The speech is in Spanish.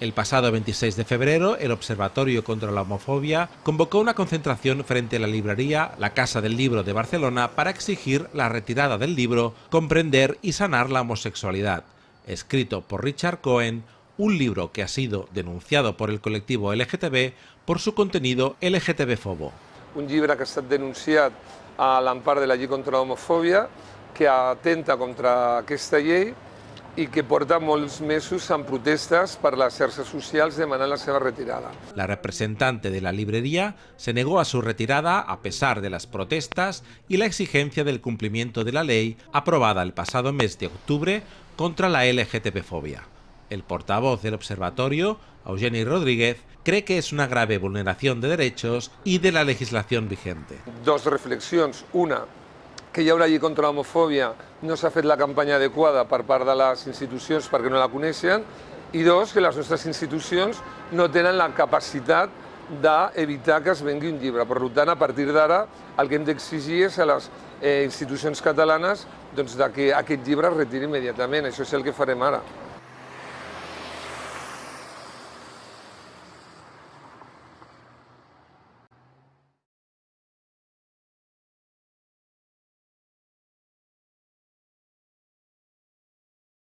El pasado 26 de febrero, el Observatorio contra la Homofobia convocó una concentración frente a la librería La Casa del Libro de Barcelona para exigir la retirada del libro Comprender y sanar la homosexualidad, escrito por Richard Cohen, un libro que ha sido denunciado por el colectivo LGTB por su contenido LGTB-fobo. Un llibre que ha estat denunciat a l'empar de la llei contra l'homofòbia, que atenta contra aquesta llei i que porta molts mesos en protestes per les xarxes socials demanant la seva retirada. La representante de la librería se negó a su retirada a pesar de las protestas y la exigencia del cumplimiento de la ley aprobada el pasado mes de octubre contra la LGTB-fobia. El portavoz del observatorio, Eugeni Rodríguez, cree que es una grave vulneración de derechos y de la legislación vigente. Dos reflexions. Una, que hi ha una llei contra l'homofòbia, no s'ha fet la campanya adequada per part de les institucions perquè no la coneixen, i dos, que les nostres institucions no tenen la capacitat d'evitar que es vengui un llibre. Per tant, a partir d'ara, el que hem d'exigir és a les eh, institucions catalanes doncs, que aquest llibre es retiri immediatament. Això és el que farem ara.